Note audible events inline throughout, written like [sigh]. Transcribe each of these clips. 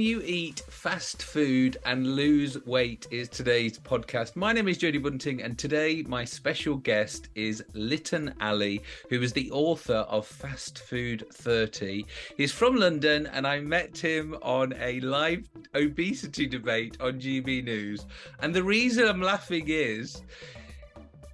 you eat fast food and lose weight? Is today's podcast. My name is Jodie Bunting, and today my special guest is Lytton Ali, who is the author of Fast Food 30. He's from London, and I met him on a live obesity debate on GB News. And the reason I'm laughing is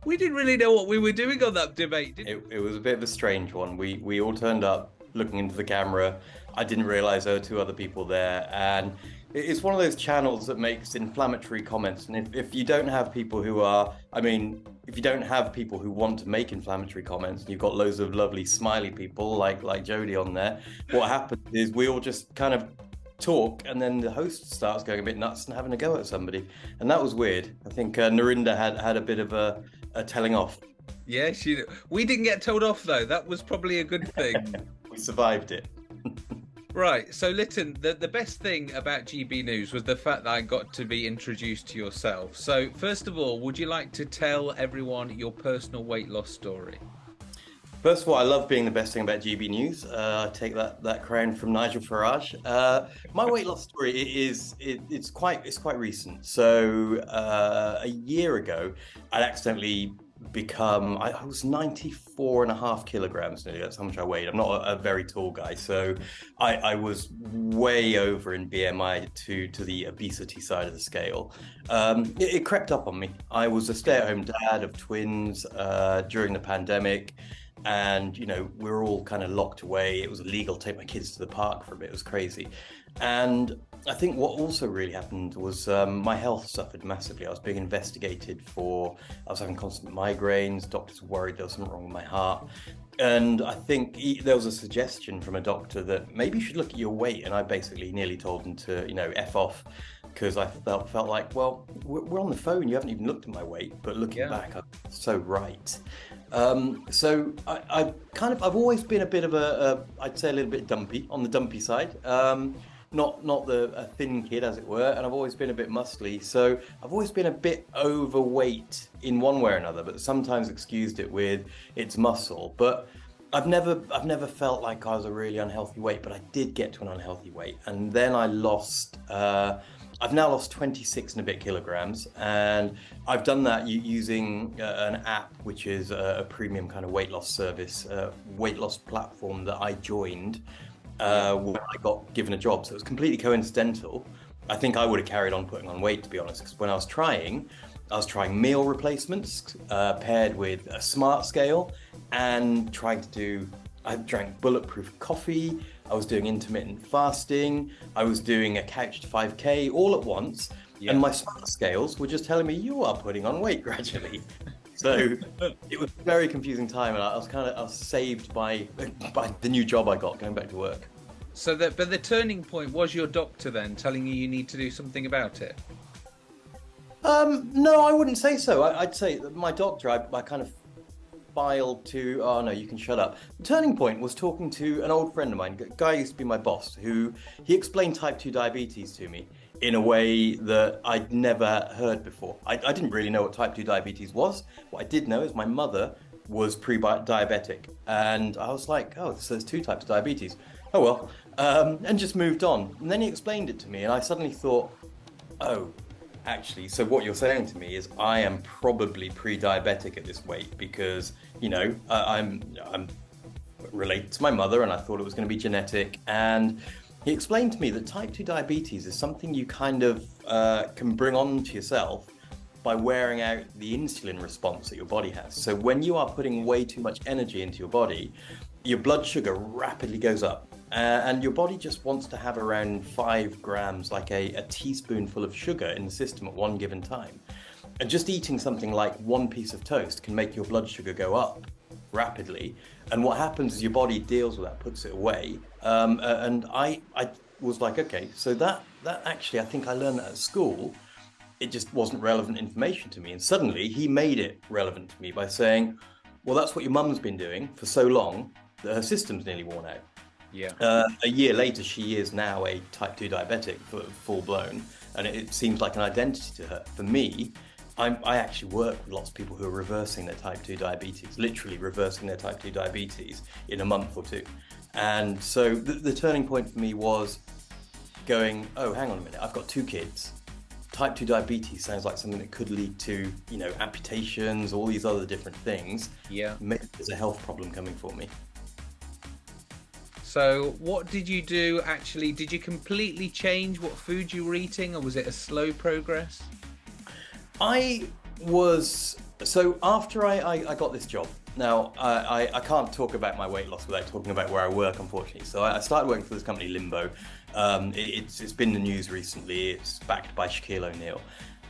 we didn't really know what we were doing on that debate. It, it, was a bit of a strange one. We we all turned up looking into the camera. I didn't realize there were two other people there, and it's one of those channels that makes inflammatory comments. And if, if you don't have people who are, I mean, if you don't have people who want to make inflammatory comments, and you've got loads of lovely smiley people like like Jodie on there, what happens is we all just kind of talk and then the host starts going a bit nuts and having a go at somebody. And that was weird. I think uh, Narinder had had a bit of a, a telling off. Yeah she we didn't get told off though. That was probably a good thing. [laughs] We survived it right so Lytton the, the best thing about gb news was the fact that i got to be introduced to yourself so first of all would you like to tell everyone your personal weight loss story First of all, I love being the best thing about GB News. Uh, I take that that crown from Nigel Farage. Uh, my weight loss story is it, it's quite it's quite recent. So uh, a year ago, I'd accidentally become I, I, was 94 and a half kilograms nearly that's how much I weighed. I'm not a, a very tall guy so I, I, was way over in BMI to to the obesity side of the scale. Um, it, it, crept up on me. I was a stay-at-home dad of twins uh, during the pandemic and you know we were all kind of locked away. It was illegal to take my kids to the park for a bit it was crazy. And i think what also really happened was um, my health suffered massively i was being investigated for i was having constant migraines doctors were worried there was something wrong with my heart and i think he, there was a suggestion from a doctor that maybe you should look at your weight and i basically nearly told him to you know f off because I felt felt like, well, we're on the phone. You haven't even looked at my weight, but looking yeah. back, I'm so right. Um, so I, I, kind of I've always been a bit of a, a I'd say a little bit dumpy on the dumpy side. Um, not not the a thin kid as it were, and I've always been a bit muscly. So I've always been a bit overweight in one way or another, but sometimes excused it with it's muscle. But I've never I've never felt like I was a really unhealthy weight, but I did get to an unhealthy weight, and then I lost. Uh, I've now lost 26 and a bit kilograms, and I've done that using uh, an app, which is a, a, premium kind of weight loss service, uh, weight loss platform that I joined uh, when I got given a job. So it was completely coincidental. I think I would have carried on putting on weight, to be honest, because when I was trying, I was trying meal replacements uh, paired with a smart scale and trying to do, I drank bulletproof coffee. I was doing intermittent fasting, I was doing a couch to 5K all at once, yeah. and my smart scales were just telling me you are putting on weight [laughs] gradually. So [laughs] it was a very confusing time, and I was kind of I was saved by by the new job I got going back to work. So that, but the turning point was your doctor then telling you you need to do something about it. Um, no, I wouldn't say so. I, would say my doctor, I, I kind of filed to, oh no, you can shut up. The turning point was talking to an old friend of mine, a guy used to be my boss, who he explained type 2 diabetes to me in a way that I'd never heard before. I, I didn't really know what type 2 diabetes was. What I did know is my mother was pre-diabetic and I was like, oh, so there's two types of diabetes. Oh well, um, and just moved on. And then he explained it to me and I suddenly thought, oh, actually, so what you're saying to me is I am probably pre-diabetic at this weight because you know uh, I'm I'm related to my mother, and I thought it was going to be genetic. And he explained to me that type 2 diabetes is something you kind of uh, can bring on to yourself by wearing out the insulin response that your body has. So when you are putting way too much energy into your body, your blood sugar rapidly goes up uh, and your body just wants to have around five grams, like a, a teaspoonful of sugar in the system at one given time. And just eating something like one piece of toast can make your blood sugar go up rapidly. And what happens is your body deals with that, puts it away. Um, uh, and I, I was like, okay, so that, that actually, I think I learned that at school. It just wasn't relevant information to me. And suddenly he made it relevant to me by saying, well, that's what your mum's been doing for so long that her system's nearly worn out. Yeah. Uh, a year later, she is now a type 2 diabetic, full blown, and it, seems like an identity to her. For me, I'm, i actually work with lots of people who are reversing their type 2 diabetes, literally reversing their type 2 diabetes in a month or two. And so the, the turning point for me was going, oh, hang on a minute, I've got two kids. Type 2 diabetes sounds like something that could lead to, you know, amputations, all these other different things. Yeah. Maybe there's a health problem coming for me. So, what did you do actually? Did you completely change what food you were eating, or was it a slow progress? I was so after I, I, I got this job. Now I, I, can't talk about my weight loss without talking about where I work, unfortunately. So I, started working for this company Limbo. Um, it, it's it's been in the news recently. It's backed by Shaquille O'Neal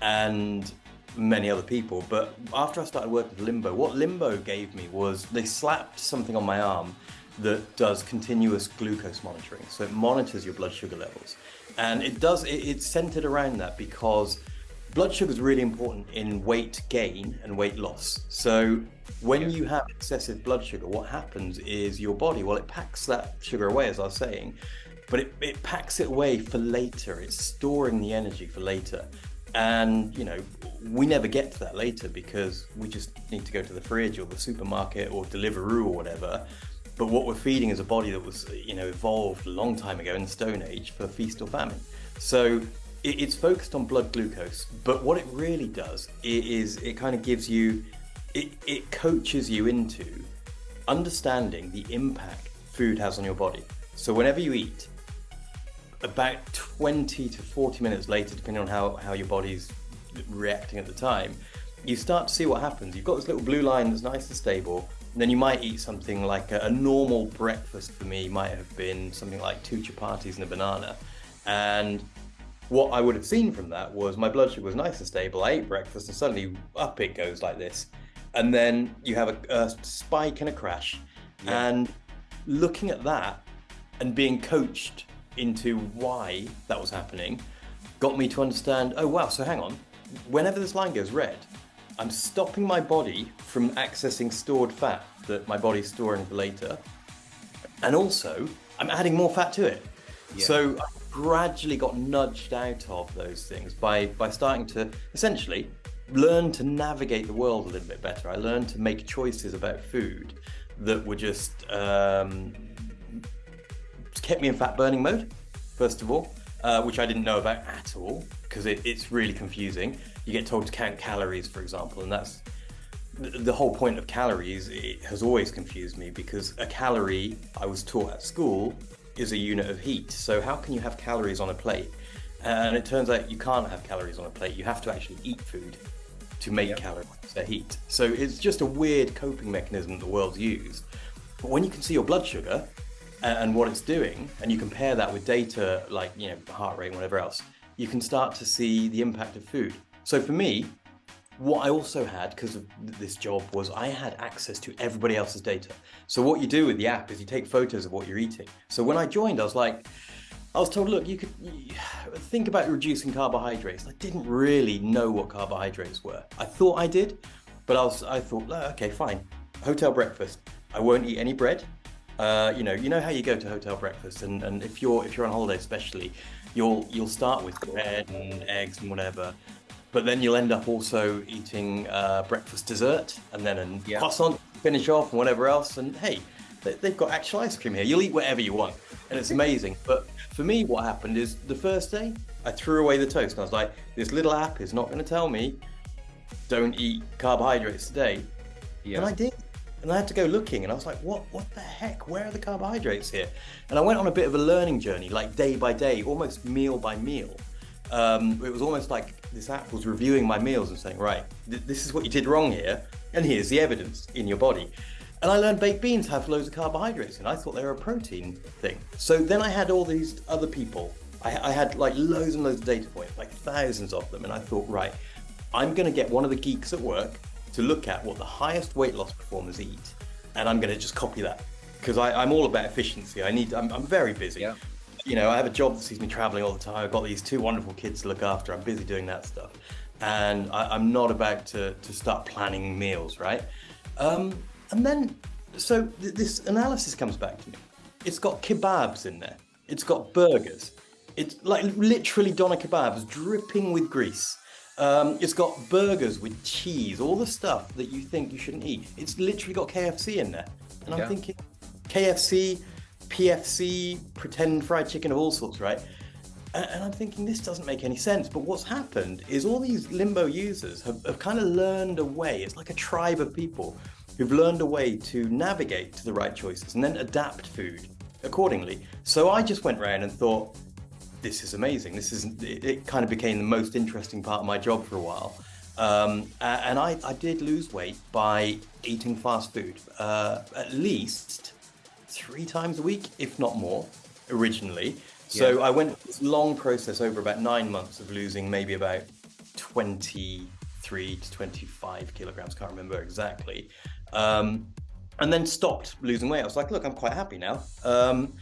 and many other people. But after I started working for Limbo, what Limbo gave me was they slapped something on my arm that does continuous glucose monitoring. So it monitors your blood sugar levels, and it does. It, it's centered around that because blood sugar is really important in weight gain and weight loss. So when you have excessive blood sugar, what happens is your body, well, it packs that sugar away, as I was saying, but it, it packs it away for later. It's storing the energy for later. And, you know, we never get to that later because we just need to go to the fridge or the supermarket or Deliveroo or whatever. But what we're feeding is a body that was, you know, evolved a long time ago in the Stone Age for feast or famine. So it's focused on blood glucose, but what it really does is it kind of gives you, it, it coaches you into understanding the impact food has on your body. So whenever you eat, about 20 to 40 minutes later, depending on how, how your body's reacting at the time, you start to see what happens. You've got this little blue line that's nice and stable, and then you might eat something like a, a normal breakfast for me might have been something like two chapatis and a banana. And what I would have seen from that was my blood sugar was nice and stable. I ate breakfast and suddenly up it goes like this. And then you have a, a spike and a crash. Yeah. And looking at that and being coached into why that was happening got me to understand oh, wow, so hang on. Whenever this line goes red, I'm stopping my body from accessing stored fat that my body's storing for later. And also, I'm adding more fat to it. Yeah. So gradually got nudged out of those things by by starting to essentially learn to navigate the world a little bit better. I learned to make choices about food that were just um, kept me in fat burning mode, first of all, uh, which I didn't know about at all because it, it's really confusing. You get told to count calories, for example, and that's the whole point of calories. It has always confused me because a calorie I was taught at school is a unit of heat. So how can you have calories on a plate? And it turns out you can't have calories on a plate. You have to actually eat food to make yep. calories, to heat. So it's just a weird coping mechanism the world's used. But when you can see your blood sugar uh, and what it's doing, and you compare that with data like you know heart rate and whatever else, you can start to see the impact of food. So for me, what I also had, because of this job, was I had access to everybody else's data. So what you do with the app is you take photos of what you're eating. So when I joined, I was like, I was told, look, you could think about reducing carbohydrates. I didn't really know what carbohydrates were. I thought I did, but I was, I thought, okay, fine. Hotel breakfast. I won't eat any bread. Uh, you know, you know how you go to hotel breakfast, and, and if you're if you're on holiday, especially, you'll you'll start with bread and eggs and whatever but then you'll end up also eating uh, breakfast dessert and then a yeah. croissant finish off and whatever else. And hey, they've got actual ice cream here. You'll eat whatever you want, and it's amazing. But for me, what happened is the first day I threw away the toast, and I was like, this little app is not going to tell me don't eat carbohydrates today. Yeah. And I did. And I had to go looking, and I was like, "What? What the heck? Where are the carbohydrates here?" And I went on a bit of a learning journey, like day by day, almost meal by meal. Um, it was almost like this app was reviewing my meals and saying, right, th- this is what you did wrong here, and here's the evidence in your body. And I learned baked beans have loads of carbohydrates, and I thought they were a protein thing. So then I had all these other people. I, I had like loads and loads of data points, like thousands of them, and I thought, right, I'm going to get one of the geeks at work to look at what the highest weight loss performers eat, and I'm going to just copy that because I'm all about efficiency. I need. I'm, I'm very busy. Yeah you know, I have a job that sees me traveling all the time. I've got these two wonderful kids to look after. I'm busy doing that stuff. And I, am not about to, to start planning meals, right? Um, and then, so th- this analysis comes back to me. It's got kebabs in there, it's got burgers. It's like literally doner kebabs dripping with grease. Um, it's got burgers with cheese, all the stuff that you think you shouldn't eat. It's literally got KFC in there. And I'm thinking, KFC, PFC, pretend fried chicken of all sorts, right? And I'm thinking this doesn't make any sense. But what's happened is all these limbo users have, have kind of learned a way. It's like a tribe of people who've learned a way to navigate to the right choices and then adapt food accordingly. So I just went around and thought, this is amazing. This is it, it kind of became the most interesting part of my job for a while. Um, and I, I, did lose weight by eating fast food uh, at least three times a week, if not more, originally. So yeah. I went this long process over about nine months of losing maybe about 23 to 25 kilograms, can't remember exactly. Um, and then stopped losing weight. I was like, look, I'm quite happy now. Um,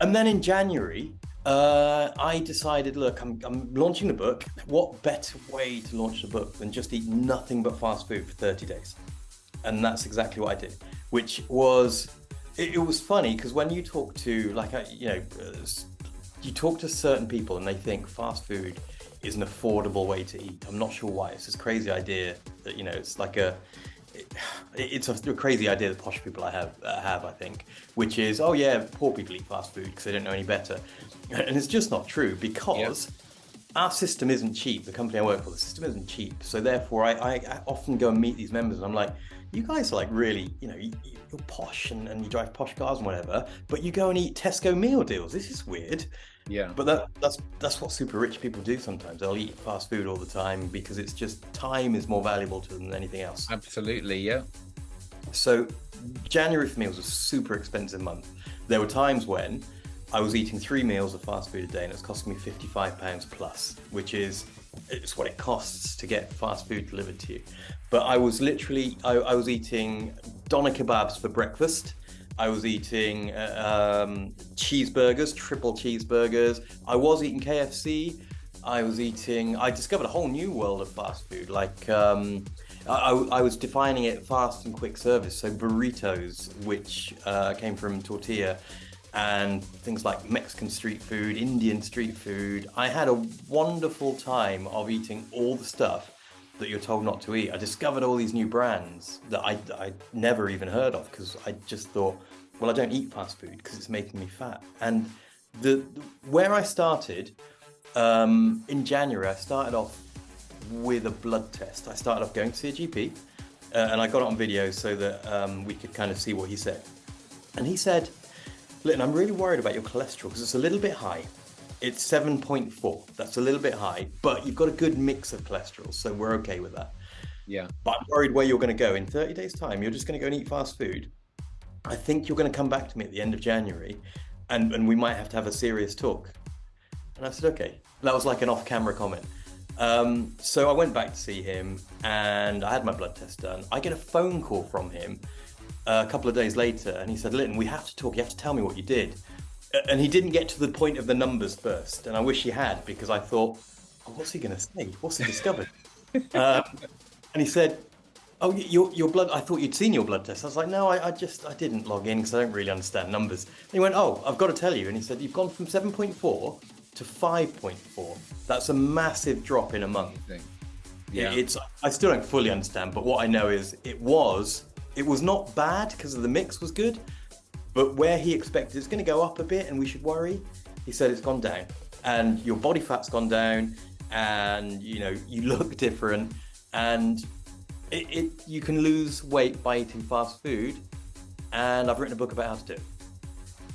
and then in January, uh, I decided, look, I'm, I'm, launching the book. What better way to launch the book than just eat nothing but fast food for 30 days? And that's exactly what I did, which was, it, it was funny because when you talk to, like, you know, uh, you talk to certain people and they think fast food is an affordable way to eat. I'm not sure why. It's this crazy idea that, you know, it's like a, it's a, crazy idea that posh people I have uh, have I think, which is oh yeah, poor people eat fast food because they don't know any better, [laughs] and it's just not true because. Yep. Our system isn't cheap. The company I work for, the system isn't cheap. So therefore, I, I, I often go and meet these members, and I'm like, "You guys are like really, you know, you, are posh and, and you drive posh cars and whatever, but you go and eat Tesco meal deals. This is weird." Yeah. But that, that's that's what super rich people do sometimes. They'll eat fast food all the time because it's just time is more valuable to them than anything else. Absolutely, yeah. So January for me was a super expensive month. There were times when I was eating three meals of fast food a day and it's costing me £55 plus, which is it's what it costs to get fast food delivered to you. But I was literally, I, I was eating doner kebabs for breakfast I was eating uh, um, cheeseburgers, triple cheeseburgers. I was eating KFC. I was eating. I discovered a whole new world of fast food. Like um, I, I, was defining it fast and quick service. So burritos, which uh, came from tortilla, and things like Mexican street food, Indian street food. I had a wonderful time of eating all the stuff that you're told not to eat. I discovered all these new brands that I I never even heard of because I just thought well, I don't eat fast food because it's making me fat. And the, the where I started um, in January, I started off with a blood test. I started off going to see a GP, uh, and I got it on video so that um, we could kind of see what he said. And he said, "Listen, I'm really worried about your cholesterol because it's a little bit high. It's 7.4. That's a little bit high, but you've got a good mix of cholesterol, so we're okay with that." Yeah. But I'm worried where you're going to go in 30 days' time. You're just going to go and eat fast food I think you're going to come back to me at the end of January and, and we might have to have a serious talk. And I said, okay. That was like an off camera comment. Um, so I went back to see him and I had my blood test done. I get a phone call from him a couple of days later and he said, Lytton, we have to talk. You have to tell me what you did. And he didn't get to the point of the numbers first. And I wish he had because I thought, oh, what's he going to say? What's he discovered? [laughs] um, and he said, Oh, your, your blood, I thought you'd seen your blood test. I was like, no, I, I just, I didn't log in because I don't really understand numbers. And he went, oh, I've got to tell you. And he said, you've gone from 7.4 to 5.4. That's a massive drop in a month. Yeah. It's, I still don't fully understand, but what I know is it was, it was not bad because the mix was good, but where he expected it's going to go up a bit and we should worry, he said it's gone down. And your body fat's gone down and, you know, you [laughs] look different and it, it, you can lose weight by eating fast food, and I've written a book about how to do it.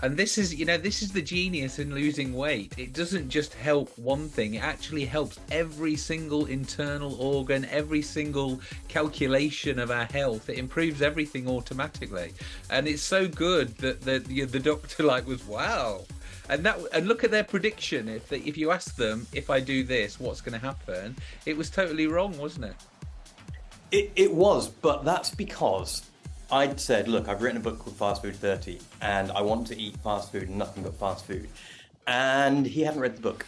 And this is, you know, this is the genius in losing weight. It doesn't just help one thing, it actually helps every single internal organ, every single calculation of our health. It improves everything automatically. And it's so good that the, the, the doctor [laughs] like was, wow. And that and look at their prediction. If they, if you ask them if I do this, what's going to happen? It was totally wrong, wasn't it? It, it was, but that's because I'd said, look, I've written a book called Fast Food 30, and I want to eat fast food and nothing but fast food. And he hadn't read the book.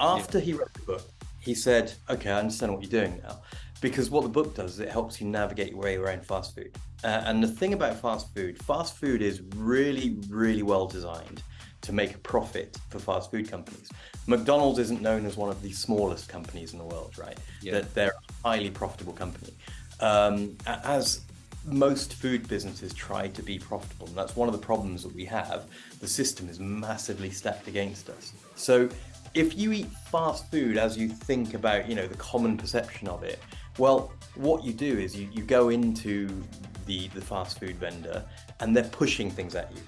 After yeah. he read the book, he said, okay, I understand what you're doing now. Because what the book does is it helps you navigate your way around fast food. Uh, and the thing about fast food, fast food is really, really well designed to make a profit for fast food companies. McDonald's isn't known as one of the smallest companies in the world, right? Yeah. That they're a highly profitable company. Um, as most food businesses try to be profitable, and that's one of the problems that we have. The system is massively stacked against us. So if you eat fast food as you think about, you know, the common perception of it, well, what you do is you, you go into the, the fast food vendor and they're pushing things at you.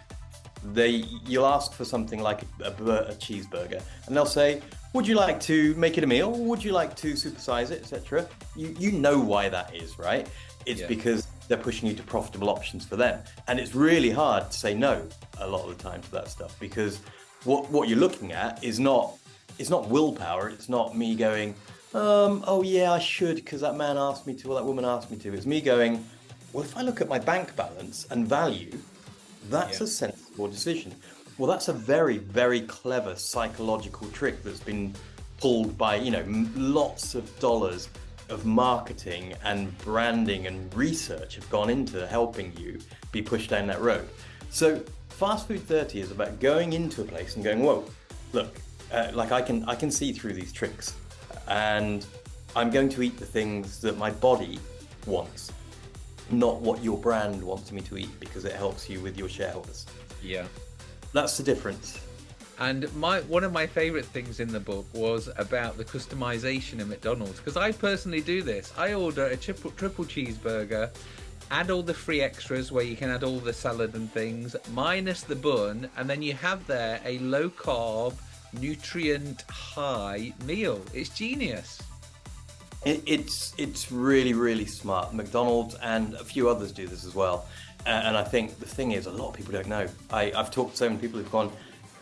They, you'll ask for something like a, a, a cheeseburger and they'll say, would you like to make it a meal? Would you like to supersize it, etc.? You, you know why that is, right? It's yeah. because they're pushing you to profitable options for them. And it's really hard to say no a lot of the time to that stuff because what, what you're looking at is not it's not willpower. It's not me going, um, oh yeah, I should because that man asked me to or that woman asked me to. It's me going, well, if I look at my bank balance and value, that's yeah. a sensible decision. Well, that's a very, very clever psychological trick that's been pulled by, you know, lots of dollars of marketing and branding and research have gone into helping you be pushed down that road. So Fast Food 30 is about going into a place and going, whoa, look, uh, like I can I can see through these tricks, and I'm going to eat the things that my body wants, not what your brand wants me to eat because it helps you with your shareholders. Yeah, that's the difference. And my one of my favorite things in the book was about the customization of McDonald's because I personally do this. I order a triple triple cheeseburger, add all the free extras where you can add all the salad and things, minus the bun, and then you have there a low carb nutrient high meal. It's genius. It, it's it's really really smart. McDonald's and a few others do this as well. And I think the thing is, a lot of people don't know. I, I've talked to so many people who've gone.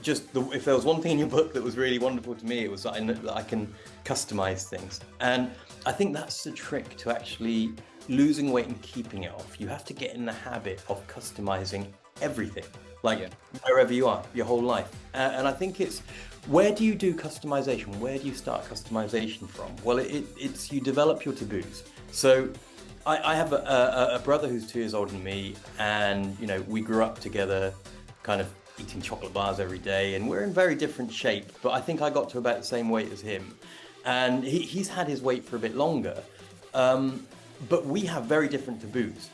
Just the, if there was one thing in your book that was really wonderful to me, it was that I, that I can customize things. And I think that's the trick to actually losing weight and keeping it off. You have to get in the habit of customizing everything, like yeah. wherever you are, your whole life. Uh, and I think it's where do you do customization? Where do you start customization from? Well, it, it's you develop your taboos. So I, I have a, a, a, brother who's two years older than me, and you know we grew up together, kind of eating chocolate bars every day, and we're in very different shape. But I think I got to about the same weight as him, and he, he's had his weight for a bit longer. Um, but we have very different taboos,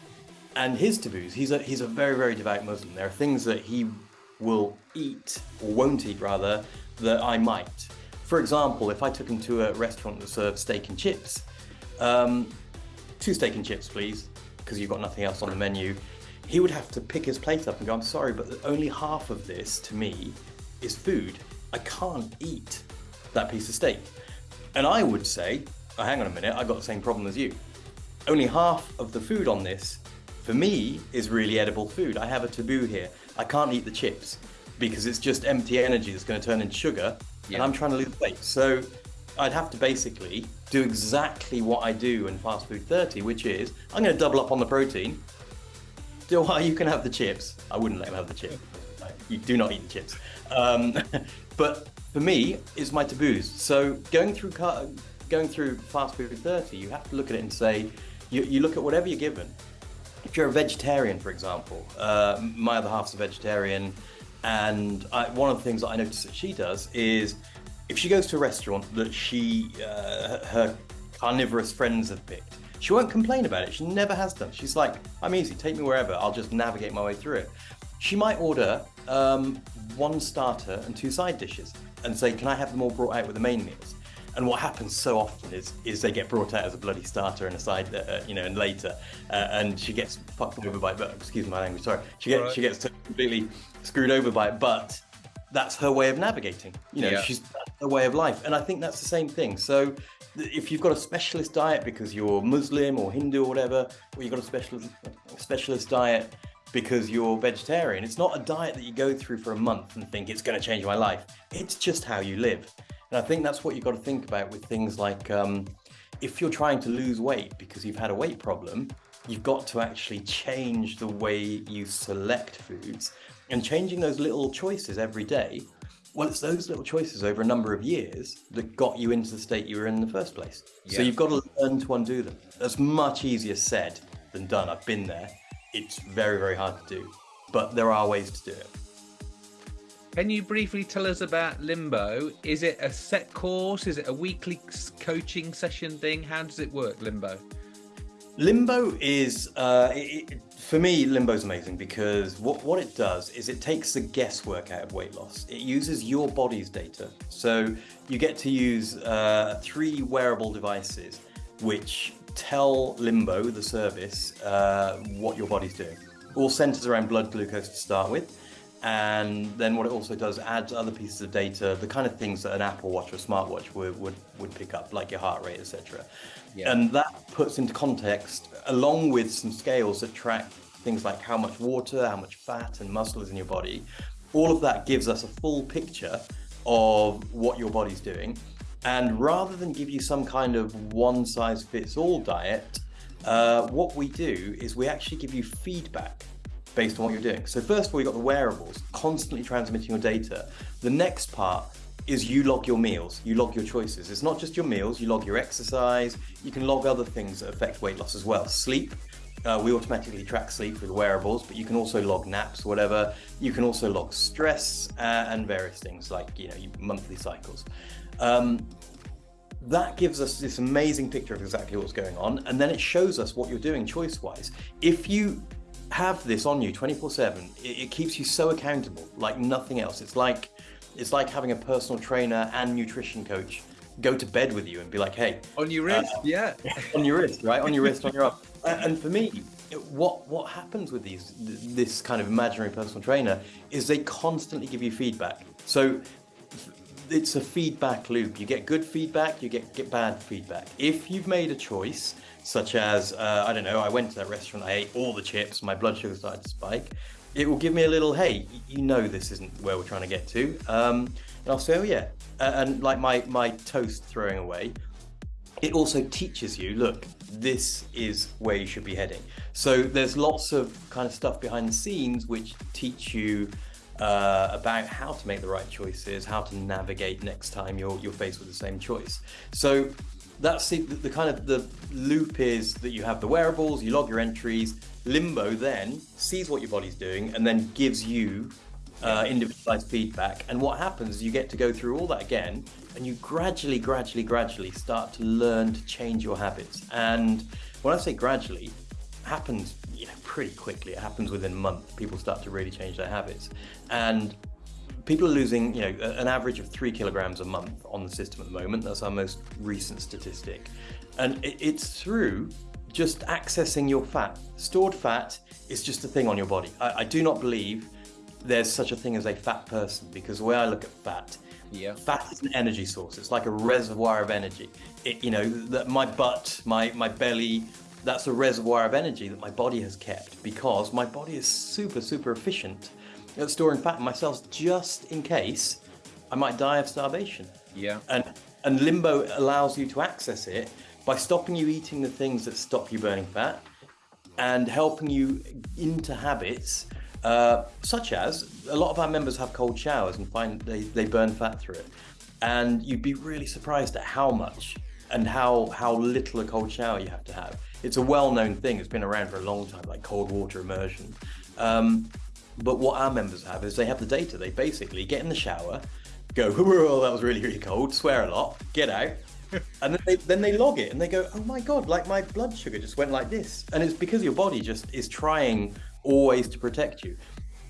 and his taboos. He's a he's a very very devout Muslim. There are things that he will eat or won't eat rather that I might. For example, if I took him to a restaurant that served steak and chips, um, two steak and chips, please, because you've got nothing else on the menu, he would have to pick his plate up and go, I'm sorry, but only half of this to me is food. I can't eat that piece of steak. And I would say, oh, hang on a minute, I've got the same problem as you. Only half of the food on this, for me, is really edible food. I have a taboo here. I can't eat the chips because it's just empty energy that's going to turn into sugar, yeah. and I'm trying to lose weight. So I'd have to basically do exactly what I do in Fast Food 30, which is I'm going to double up on the protein. Do you can have the chips. I wouldn't let him have the chips. You do not eat the chips. Um, [laughs] but for me, it's my taboos. So going through going through Fast Food 30, you have to look at it and say, you, you look at whatever you're given. If you're a vegetarian, for example, uh, my other half's a vegetarian. And I, one of the things that I notice that she does is if she goes to a restaurant that she, uh, her carnivorous friends have picked, she won't complain about it. She never has done. She's like, I'm easy, take me wherever. I'll just navigate my way through it. She might order um, one starter and two side dishes and say, Can I have them all brought out with the main meals? And what happens so often is is they get brought out as a bloody starter and a side, uh, you know, and later, uh, and she gets fucked over by. But excuse my language, sorry. She gets right. she gets completely screwed over by it, but that's her way of navigating. You know, yeah. she's her way of life, and I think that's the same thing. So if you've got a specialist diet because you're Muslim or Hindu or whatever, or you've got a specialist specialist diet because you're vegetarian, it's not a diet that you go through for a month and think it's going to change my life. It's just how you live. And I think that's what you've got to think about with things like um, if you're trying to lose weight because you've had a weight problem, you've got to actually change the way you select foods and changing those little choices every day. Well, it's those little choices over a number of years that got you into the state you were in, in the first place. Yeah. So you've got to learn to undo them. That's much easier said than done. I've been there. It's very, very hard to do, but there are ways to do it. Can you briefly tell us about Limbo? Is it a set course? Is it a weekly coaching session thing? How does it work, Limbo? Limbo is, uh, it, for me, Limbo is amazing because what, what it does is it takes the guesswork out of weight loss. It uses your body's data. So you get to use uh, three wearable devices which tell Limbo, the service, uh, what your body's doing. All centers around blood glucose to start with. And then what it also does adds other pieces of data, the kind of things that an Apple Watch or a smartwatch would, would, would pick up, like your heart rate, etc. Yeah. And that puts into context, along with some scales that track things like how much water, how much fat and muscle is in your body. All of that gives us a full picture of what your body's doing. And rather than give you some kind of one size fits all diet, uh, what we do is we actually give you feedback based on what you're doing. So first of all, you've got the wearables constantly transmitting your data. The next part is you log your meals, you log your choices. It's not just your meals, you log your exercise, you can log other things that affect weight loss as well. Sleep, uh, we automatically track sleep with wearables, but you can also log naps, whatever. You can also log stress uh, and various things like you know monthly cycles. Um, that gives us this amazing picture of exactly what's going on, and then it shows us what you're doing choice-wise. If you have this on you 24/7, it, it keeps you so accountable, like nothing else. It's like it's like having a personal trainer and nutrition coach go to bed with you and be like, hey, on your wrist, uh, yeah, [laughs] on your wrist, right, on your wrist, on your arm. And for me, what what happens with these this kind of imaginary personal trainer is they constantly give you feedback. So it's a feedback loop. You get good feedback, you get, get bad feedback. If you've made a choice, such as, uh, I don't know, I went to that restaurant, I ate all the chips, my blood sugar started to spike, it will give me a little, hey, you know this isn't where we're trying to get to. Um, and I'll say, oh yeah. And like my, my toast throwing away, it also teaches you, look, this is where you should be heading. So there's lots of kind of stuff behind the scenes which teach you uh, about how to make the right choices, how to navigate next time you're, you're faced with the same choice. So that's the, the kind of the loop is that you have the wearables, you log your entries, Limbo then sees what your body's doing and then gives you uh, individualized feedback. And what happens is you get to go through all that again and you gradually, gradually, gradually start to learn to change your habits. And when I say gradually, happens you know pretty quickly. It happens within a month. People start to really change their habits. And people are losing, you know, an average of three kilograms a month on the system at the moment. That's our most recent statistic. And it's through just accessing your fat. Stored fat is just a thing on your body. I, I do not believe there's such a thing as a fat person because the way I look at fat, yeah. fat is an energy source. It's like a reservoir of energy. It, you know, that my butt, my, my belly, that's a reservoir of energy that my body has kept because my body is super, super efficient at storing fat in my cells just in case I might die of starvation. Yeah. And, and limbo allows you to access it by stopping you eating the things that stop you burning fat and helping you into habits uh, such as a lot of our members have cold showers and find they, they burn fat through it. And you'd be really surprised at how much and how, how little a cold shower you have to have. It's a well-known thing. It's been around for a long time, like cold water immersion. Um, but what our members have is they have the data. They basically get in the shower, go, oh, that was really, really cold, swear a lot, get out, [laughs] and then they, then they log it and they go, oh my God, like my blood sugar just went like this. And it's because your body just is trying always to protect you.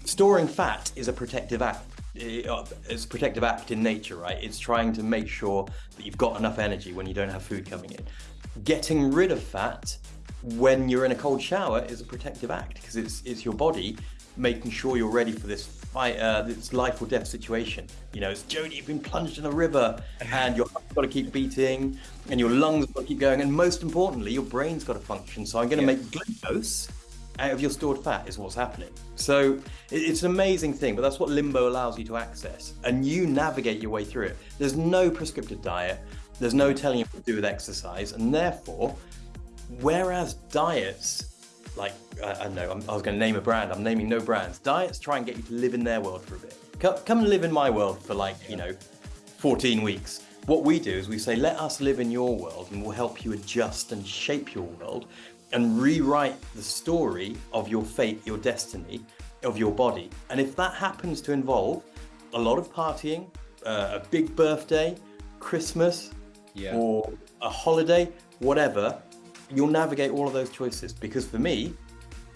Storing fat is a protective act. Eh, it's a protective act in nature, right? It's trying to make sure that you've got enough energy when you don't have food coming in. Getting rid of fat when you're in a cold shower is a protective act because it's it's your body making sure you're ready for this fight, uh, this life or death situation. You know, it's Jodie, you've been plunged in a river, and your heart's got to keep beating, and your lungs got to keep going, and most importantly, your brain's got to function. So I'm going to yeah. make glucose out of your stored fat is what's happening. So it's an amazing thing, but that's what Limbo allows you to access. And you navigate your way through it. There's no prescriptive diet. There's no telling you what to do with exercise. And therefore, whereas diets, like, I, I know, I'm, i was going to name a brand. I'm naming no brands. Diets try and get you to live in their world for a bit. Come, come and live in my world for like, you know, 14 weeks. What we do is we say, let us live in your world and we'll help you adjust and shape your world and rewrite the story of your fate, your destiny, of your body. And if that happens to involve a lot of partying, uh, a big birthday, Christmas, yeah. or a holiday, whatever, you'll navigate all of those choices. Because for me,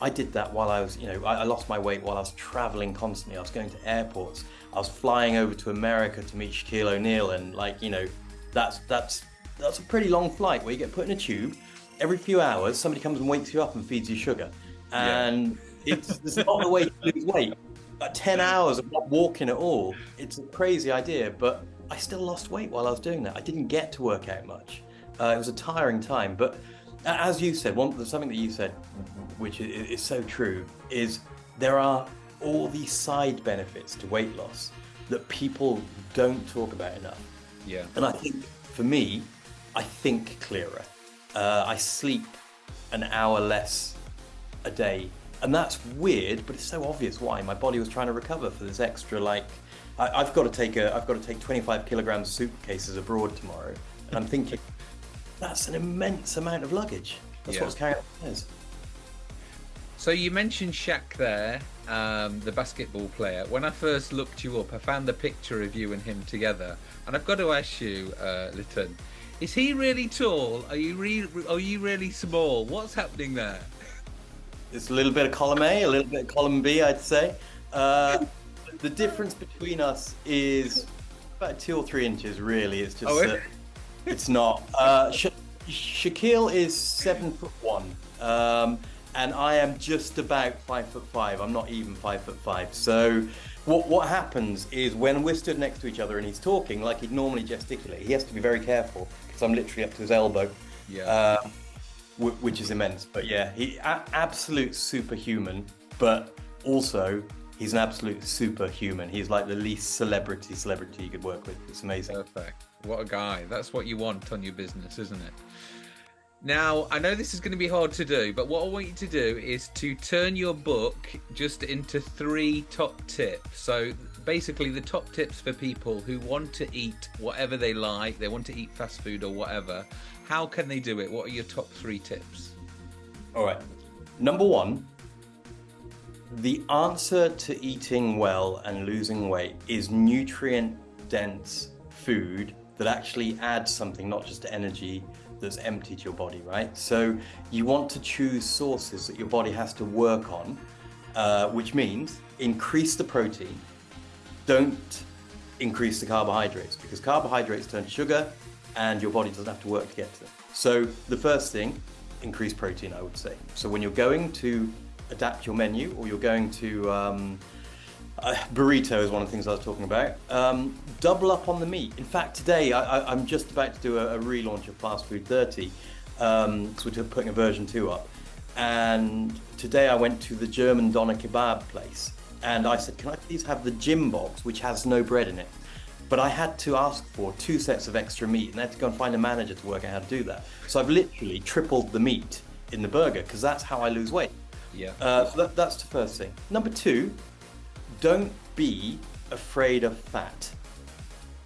I did that while I was, you know, I, I lost my weight while I was traveling constantly. I was going to airports. I was flying over to America to meet Shaquille O'Neal, and like, you know, that's that's that's a pretty long flight where you get put in a tube. Every few hours, somebody comes and wakes you up and feeds you sugar, and yeah. it's, it's not the way to lose weight. At 10 hours of not walking at all, it's a crazy idea, but I still lost weight while I was doing that. I didn't get to work out much. Uh, it was a tiring time, but as you said, one something that you said, which is, is so true, is there are all these side benefits to weight loss that people don't talk about enough. Yeah. And I think for me, I think clearer. Uh, I sleep an hour less a day, and that's weird, but it's so obvious why. My body was trying to recover for this extra like. I, have got to take a. I've got to take 25 kilograms of suitcases abroad tomorrow, and I'm thinking that's an immense amount of luggage. That's yeah. what's carrying upstairs. So you mentioned Shaq there, um, the basketball player. When I first looked you up, I found the picture of you and him together, and I've got to ask you, uh, Lytton, is he really tall? Are you re- are you really small? What's happening there? It's a little bit of column A, a little bit of column B, I'd say. Uh, the difference between us is about two or three inches, really. It's just. Oh, uh, it's not. Uh, Sha- Shaquille is seven foot one, um, and I am just about five foot five. I'm not even five foot five. So, what what happens is when we're stood next to each other and he's talking like he'd normally gesticulate, he has to be very careful because I'm literally up to his elbow. Yeah. Um, which is immense. But yeah, he a- absolute superhuman, but also he's an absolute superhuman. He's like the least celebrity celebrity you could work with. It's amazing. Perfect. What a guy. That's what you want on your business, isn't it? Now, I know this is going to be hard to do, but what I want you to do is to turn your book just into three top tips. So, basically, the top tips for people who want to eat whatever they like, they want to eat fast food or whatever. How can they do it? What are your top three tips? All right. Number one, the answer to eating well and losing weight is nutrient dense food that actually adds something, not just energy that's empty to your body, right? So you want to choose sources that your body has to work on, uh, which means increase the protein, don't increase the carbohydrates because carbohydrates turn to sugar and your body doesn't have to work to get to them. So the first thing, increase protein, I would say. So when you're going to adapt your menu or you're going to um, uh, burrito is one of the things I was talking about. Um, double up on the meat. In fact, today I, am just about to do a, a, relaunch of Fast Food 30 um, so we're putting a version 2 up. And today I went to the German doner kebab place and I said, Can I please have the gym box, which has no bread in it? But I had to ask for two sets of extra meat and I had to go and find a manager to work out how to do that. So I've literally tripled the meat in the burger because that's how I lose weight. Yeah. Uh, so that, that's the first thing. Number two, don't be afraid of fat.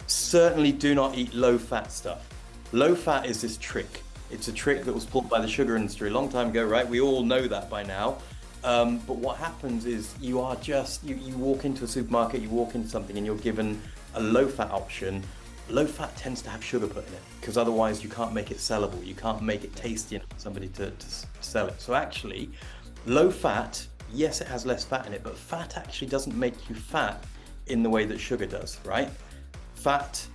Certainly do not eat low fat stuff. Low fat is this trick. It's a trick that was pulled by the sugar industry a long time ago, right? We all know that by now. Um, but what happens is you are just, you, you walk into a supermarket, you walk into something and you're given a low fat option. Low fat tends to have sugar put in it because otherwise you can't make it sellable. You can't make it tasty enough for somebody to, to sell it. So actually, low fat yes, it has less fat in it, but fat actually doesn't make you fat in the way that sugar does, right? Fat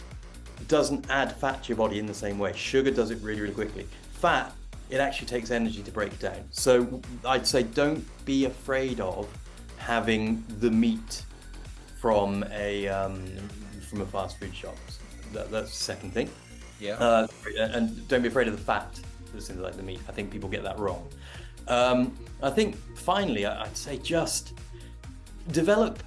doesn't add fat to your body in the same way. Sugar does it really, really quickly. Fat, it actually takes energy to break down. So I'd say don't be afraid of having the meat from a um, from a fast food shop. That, that's the second thing. Yeah. Uh, and don't be afraid of the fat that's in like the meat. I think people get that wrong. Um, I think finally, I'd say just develop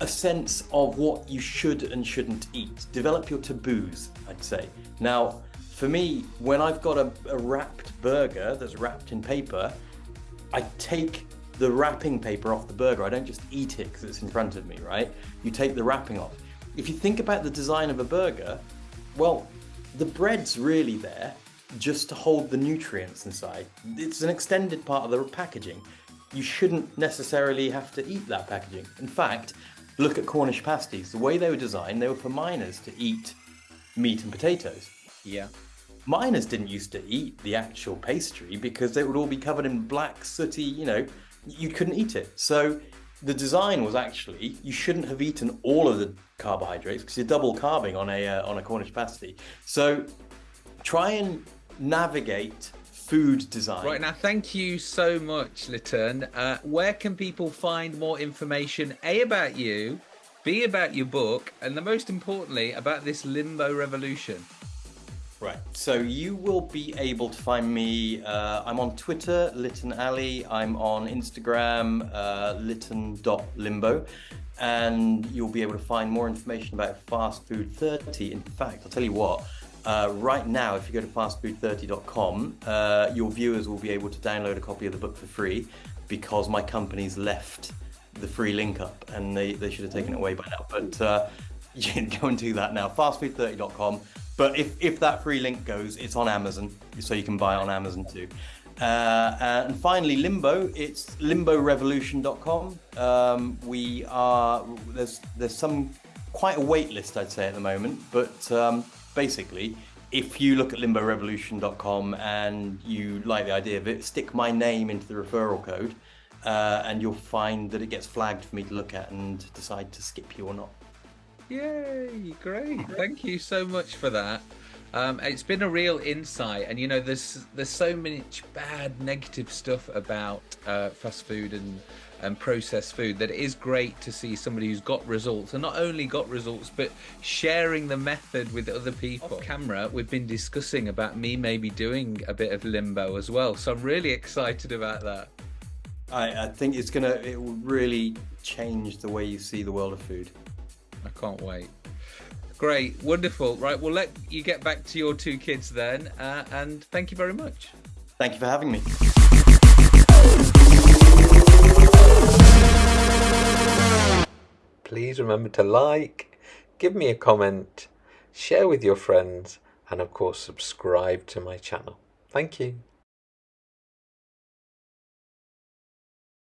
a sense of what you should and shouldn't eat. Develop your taboos, I'd say. Now, for me, when I've got a, a wrapped burger that's wrapped in paper, I take the wrapping paper off the burger. I don't just eat it because it's in front of me, right? You take the wrapping off. If you think about the design of a burger, well, the bread's really there just to hold the nutrients inside. It's an extended part of the packaging. You shouldn't necessarily have to eat that packaging. In fact, look at Cornish pasties. The way they were designed, they were for miners to eat meat and potatoes. Yeah. miners didn't used to eat the actual pastry because it would all be covered in black, sooty, you know, you couldn't eat it. So the design was actually you shouldn't have eaten all of the carbohydrates because you're double carbing on a uh, on a Cornish pasty. So try and navigate food design. Right now, thank you so much, Lytton. Uh, where can people find more information? A about you, B about your book, and the most importantly about this limbo revolution. Right. So you will be able to find me. Uh, I'm on Twitter, Lytton Ali. I'm on Instagram, uh, Lytton.limbo. And you'll be able to find more information about Fast Food 30. In fact, I'll tell you what, uh, right now, if you go to fastfood30.com, uh, your viewers will be able to download a copy of the book for free because my company's left the free link up and they, they should have taken it away by now. But uh, [laughs] you can go and do that now. Fastfood30.com. But if, if that free link goes, it's on Amazon, so you can buy it on Amazon too. Uh, and finally, Limbo. It's limborevolution.com. Um, we are there's there's some quite a wait list, I'd say, at the moment. But um, basically, if you look at limborevolution.com and you like the idea of it, stick my name into the referral code, uh, and you'll find that it gets flagged for me to look at and decide to skip you or not. Yay! Great. Thank you so much for that. Um, it's been a real insight, and you know, there's there's so much bad, negative stuff about uh, fast food and and processed food that it is great to see somebody who's got results, and not only got results, but sharing the method with other people. Off camera, we've been discussing about me maybe doing a bit of limbo as well, so I'm really excited about that. I, I think it's gonna it will really change the way you see the world of food. I can't wait. Great, wonderful. Right, we'll let you get back to your two kids then, uh, and thank you very much. Thank you for having me. Please remember to like, give me a comment, share with your friends, and of course, subscribe to my channel. Thank you.